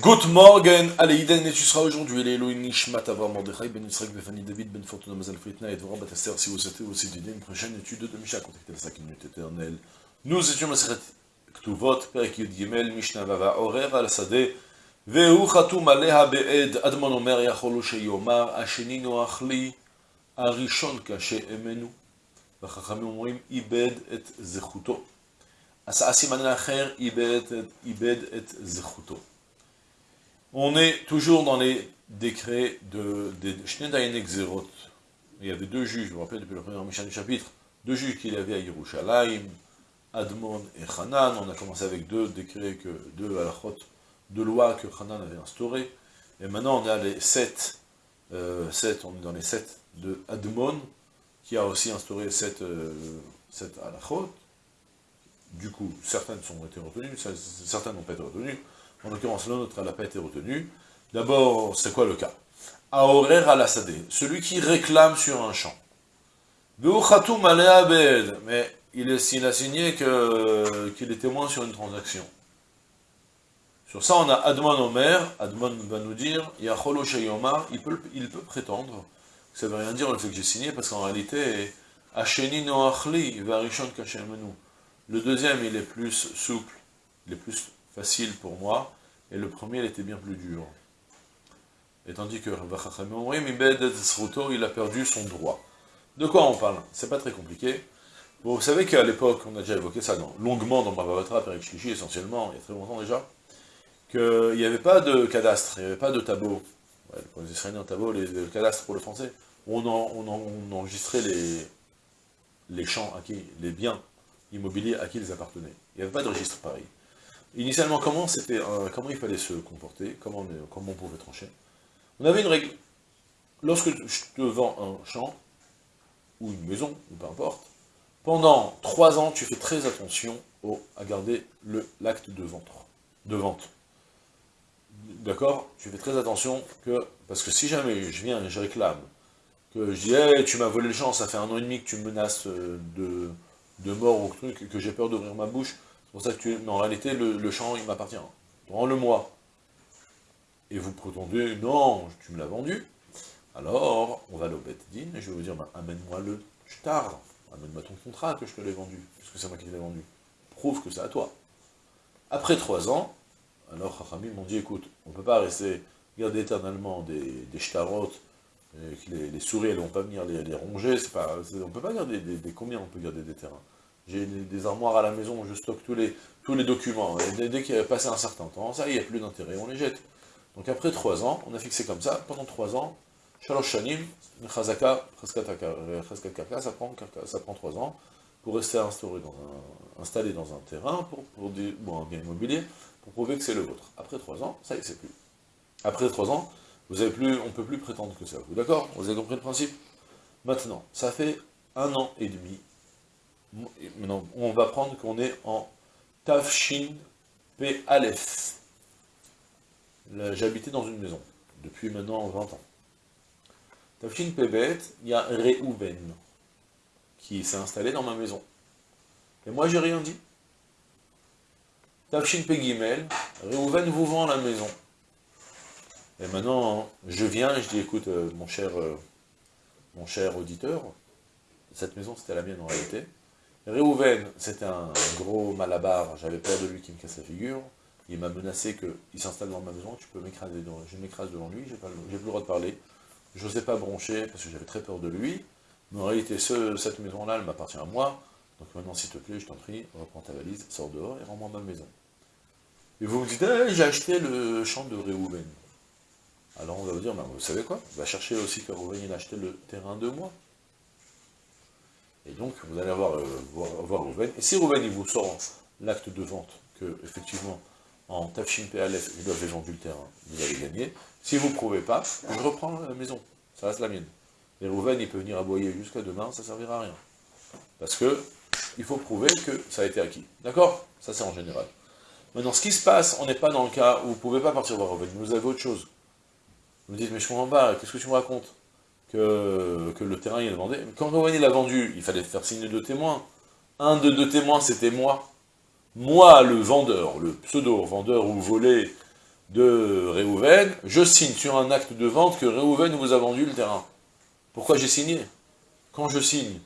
Good morning, allez, Iden, et tu seras aujourd'hui, les Elohim Nishmat Avram Mordechai, Ben Yisrael, Befani David, Ben Fortuna Mazal Fritna, et Dvorah Bataster, si vous souhaitez aussi d'une une prochaine étude de Misha, contactez la 5 minutes éternelle. Nous étions Maseret Ktuvot, Perek Yud Gimel, Mishnah Vava, Horer al Sadeh, והוא חתום עליה בעד, אדמון אומר יכול הוא שיאמר, השני נוח לי, הראשון קשה אמנו. והחכמים אומרים, איבד את זכותו. עשה סימן האחר, איבד, איבד את זכותו. on est toujours dans les décrets de, de Exerot. Il y avait deux juges, je vous rappelle depuis le premier Mishnah du chapitre, deux juges qu'il y avait à Yerushalayim, Admon et Hanan. On a commencé avec deux décrets, que, deux halachot, deux lois que Hanan avait instaurées. Et maintenant on est à les sept, euh, sept, on est dans les sept de Admon, qui a aussi instauré sept, euh, sept halachot. Du coup, certaines ont été retenues, certaines n'ont pas été retenues. En l'occurrence, la nôtre, elle n'a pas été retenue. D'abord, c'est quoi le cas? Aorer al celui qui réclame sur un champ. Mais il, est, a signé qu'il est témoin sur une transaction. Sur ça, on a Admon Omer, Admon va nous dire, Yacholo Shayomar, il peut, il peut prétendre, ça ne veut rien dire le fait que j'ai signé, parce qu'en réalité, Noachli, Varishon Kashemenu. Le deuxième, il est plus souple, il est plus facile pour moi, et le premier, était bien plus dur. Et tandis que il a perdu son droit. De quoi on parle? C'est pas très compliqué. Vous savez qu'à l'époque, on a déjà évoqué ça longuement dans Bhavavatra, Perik Shlishi, essentiellement, il y a très longtemps déjà, qu'il n'y avait pas de cadastre, il n'y avait pas de tableau. Pour les Israéliens, tableau, les, le pour le français, on, enregistrait les, les champs acquis, les biens immobiliers à qui ils appartenaient. Il n'y avait pas de registre pareil. Initialement, comment, c'était, comment il fallait se comporter, comment on, pouvait trancher? On avait une règle. Lorsque je te vends un champ, ou une maison, ou peu importe, pendant trois ans, tu fais très attention à garder l'acte de vente. De vente. D'accord? Tu fais très attention que, parce que si jamais je viens et je réclame, que je dis, hey, tu m'as volé le champ, ça fait un an et demi que tu me menaces de, de mort ou truc, que j'ai peur d'ouvrir ma bouche, pour ça que tu... Mais en réalité, le, champ, il m'appartient. Rends-le-moi. Et vous prétendez, non, tu me l'as vendu. Alors, on va aller au Din, et je vais vous dire, ben, amène-moi le shtar, amène-moi ton contrat que je te l'ai vendu, puisque c'est moi qui l'ai vendu. Prouve que c'est à toi. Après trois ans, alors Chachamim m'ont dit, écoute, on ne peut pas rester, garder éternellement des, des les, souris, elles ne vont pas venir les, ronger, on ne peut pas garder des, combien on peut garder des terrains? J'ai des, armoires à la maison où je stocke tous les, tous les documents. Et dès, qu'il a passé un certain temps, ça, il n'y a plus d'intérêt, on les jette. Donc après trois ans, on a fixé comme ça, pendant trois ans, Shalosh Shanim, Chazaka, ça prend, ça prend trois ans, pour rester instauré dans un, installé dans un terrain, pour, pour bon, un bien immobilier, pour prouver que c'est le vôtre. Après trois ans, ça y est, c'est plus. Après trois ans, vous avez plus, on ne peut plus prétendre que c'est à vous. D'accord? Vous avez compris le principe? Maintenant, ça fait un an et demi On va prendre qu'on est en Tafshin P. Aleph. J'habitais dans une maison, depuis maintenant 20 ans. Tafshin P. Bet, il y a Reuven, qui s'est installé dans ma maison. Et moi, j'ai rien dit. Tafshin P. Gimel, Reuven vous vend la maison. Et maintenant, je viens et je dis, écoute, euh, mon cher, euh, mon cher auditeur, cette maison, c'était la mienne en réalité. Réhouven, c'était un gros malabar, j'avais peur de lui qui me casse la figure, il m'a menacé qu'il s'installe dans ma maison, tu peux m'écraser, je m'écrase devant lui, j'ai plus le droit de parler, je n'osais pas broncher parce que j'avais très peur de lui, mais en réalité, cette maison-là, elle m'appartient à moi, donc maintenant, s'il te plaît, je t'en prie, reprends ta valise, sors dehors et rends-moi ma maison. Et vous me dites, eh, j'ai acheté le champ de Réhouven. Alors on va vous dire, vous savez quoi? Va chercher aussi que Réhouven a acheté le terrain de moi. Et donc, vous allez avoir, euh, voir, Rouven. Et si Rouven, il vous sort l'acte de vente, que, effectivement, en Tafshin PLF, il avait vendu le terrain, vous allez gagner. Si vous ne prouvez pas, je reprends la maison, ça reste la mienne. Et Rouven, il peut venir aboyer jusqu'à demain, ça ne servira à rien. Parce que, il faut prouver que ça a été acquis. D'accord? Ça, c'est en général. Maintenant, ce qui se passe, on n'est pas dans le cas où vous ne pouvez pas partir voir Rouven, vous avez autre chose. Vous me dites, mais je comprends pas, qu'est-ce que tu me racontes? Que, le terrain il vendait. Quand Rouven l'a vendu, il fallait faire signer deux témoins. Un de deux témoins, c'était moi. Moi, le vendeur, le pseudo-vendeur ou volé, de Réhouven, je signe sur un acte de vente que Réhouven vous a vendu le terrain. Pourquoi j'ai signé? Quand je signe,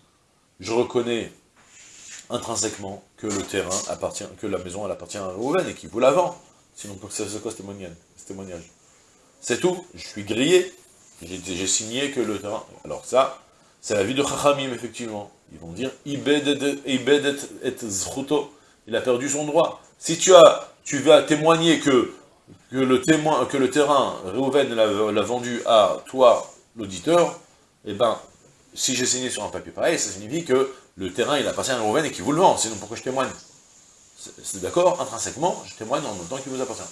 je reconnais intrinsèquement que le terrain appartient, que la maison elle appartient à Réhouven et qu'il vous la vend. Sinon, c'est quoi ce témoignage? C'est tout, je suis grillé, j'ai signé que le terrain... Alors ça, c'est la vie de Chachamim, effectivement. Ils vont dire, et zruto, il a perdu son droit. Si tu as, tu vas témoigner que, que, le, terrain, Réhouven l'a vendu à toi, l'auditeur, eh ben, si j'ai signé sur un papier pareil, ça signifie que le terrain, il appartient à Réhouven et qu'il vous le vend, sinon pourquoi je témoigne? C'est d'accord, intrinsèquement, je témoigne en même temps qu'il vous appartient.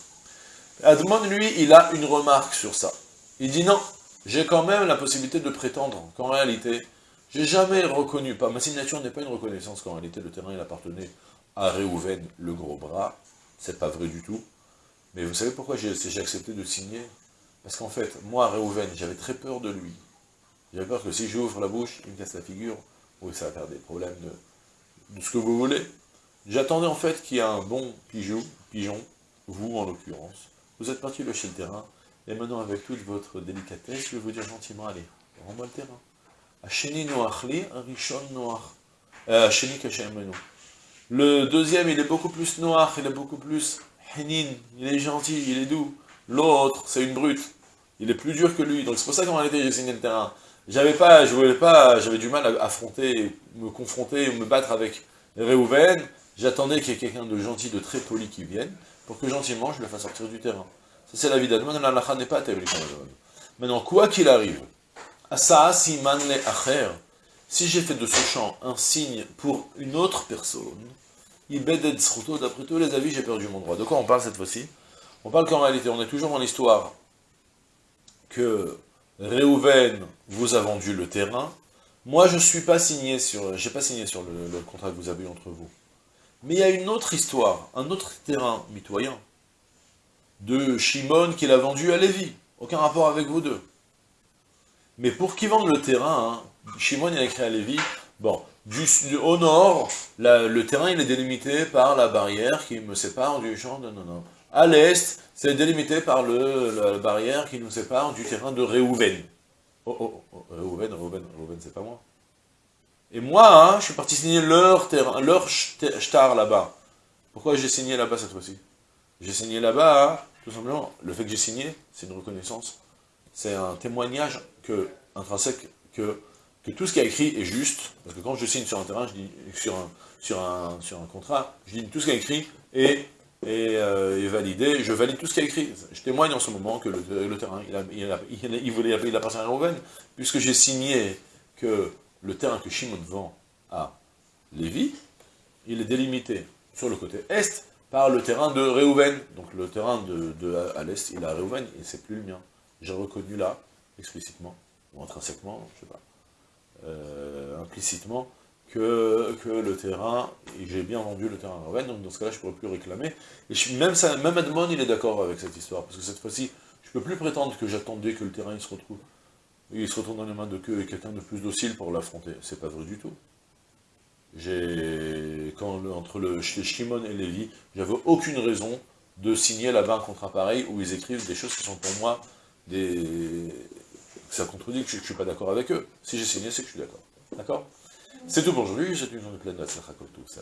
Admon, lui, il a une remarque sur ça. Il dit non, j'ai quand même la possibilité de prétendre qu'en réalité, j'ai jamais reconnu, pas, ma signature n'est pas une reconnaissance qu'en réalité le terrain il appartenait à Réhouven, le gros bras, c'est pas vrai du tout. Mais vous savez pourquoi j'ai accepté de signer? Parce qu'en fait, moi, Réhouven, j'avais très peur de lui. J'avais peur que si j'ouvre la bouche, il me casse la figure, ou ça va faire des problèmes de, ce que vous voulez. J'attendais en fait qu'il y ait un bon pigeon, pigeon, vous en l'occurrence. Vous êtes parti chez le terrain, et maintenant avec toute votre délicatesse, je vais vous dire gentiment, allez, rends-moi le terrain. Hacheni noachli, rishon noach. Hacheni kachem le deuxième, il est beaucoup plus noir, il est beaucoup plus henin, il est gentil, il est doux. L'autre, c'est une brute. Il est plus dur que lui. Donc c'est pour ça qu'en réalité, j'ai signé le terrain. J'avais pas, je voulais pas, j'avais du mal à affronter, me confronter, me battre avec Réhouven. J'attendais qu'il y ait quelqu'un de gentil, de très poli qui vienne, pour que gentiment je le fasse sortir du terrain. C'est la vie d'Adman, n'est pas Maintenant, quoi qu'il arrive, le si j'ai fait de ce champ un signe pour une autre personne, d'après tous les avis, j'ai perdu mon droit. De quoi on parle cette fois-ci? On parle qu'en réalité, on est toujours dans l'histoire que Réhouven vous a vendu le terrain. Moi, je suis pas signé sur, j'ai pas signé sur le, contrat que vous avez eu entre vous. Mais il y a une autre histoire, un autre terrain mitoyen, de Shimon qui l'a vendu à Lévi. Aucun rapport avec vous deux. Mais pour qui vende le terrain, hein, Shimon il a écrit à Lévi, bon, au nord, le terrain il est délimité par la barrière qui me sépare du champ de... Non, non. À l'est, c'est délimité par le, la barrière qui nous sépare du terrain de Réhouven. Oh, oh, oh, Réhouven, Réhouven, Réhouven, c'est pas moi. Et moi, hein, je suis parti signer leur terrain, leur shtar là-bas. Pourquoi j'ai signé là-bas cette fois-ci? J'ai signé là-bas, hein, tout simplement, le fait que j'ai signé, c'est une reconnaissance. C'est un témoignage que, intrinsèque que tout ce qui est écrit est juste, parce que quand je signe sur un terrain, je dis, sur un, contrat, je dis tout ce qui est écrit est, est, euh, est, validé, je valide tout ce qui est écrit. Je témoigne en ce moment que le, terrain, il, a, il, a, voulait, il appartient à Reuven, puisque j'ai signé que le terrain que Shimon vend à Lévi, il est délimité sur le côté est par le terrain de Réhouven. Donc le terrain de, à l'est, il a Réhouven, et c'est plus le mien. J'ai reconnu là, explicitement, ou intrinsèquement, je sais pas. Euh, implicitement que, que le terrain, j'ai bien vendu le terrain à Rouven, donc dans ce cas-là, je ne pourrais plus réclamer. Et même, ça, même Edmond, il est d'accord avec cette histoire, parce que cette fois-ci, je ne peux plus prétendre que j'attendais que le terrain se retrouve. Il se retrouve dans les mains de queue et quelqu'un de plus docile pour l'affronter. C'est pas vrai du tout. J'ai, entre le, Shimon et Lévi, j'avais aucune raison de signer là-bas un contrat pareil où ils écrivent des choses qui sont pour moi des, ça contredit que je ne suis pas d'accord avec eux. Si j'ai signé, c'est que je suis d'accord. D'accord? C'est tout pour aujourd'hui, j'ai une journée pleine de tout ça.